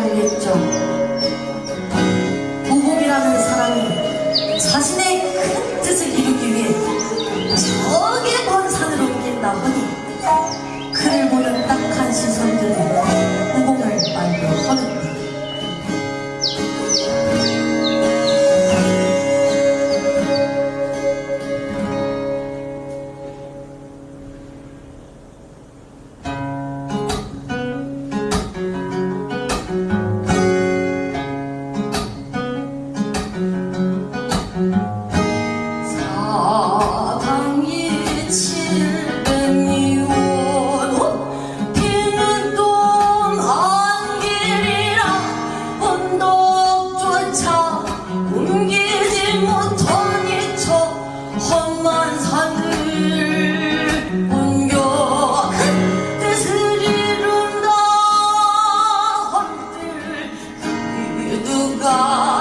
알겠죠. 보복이라는 사람이 자신의 아.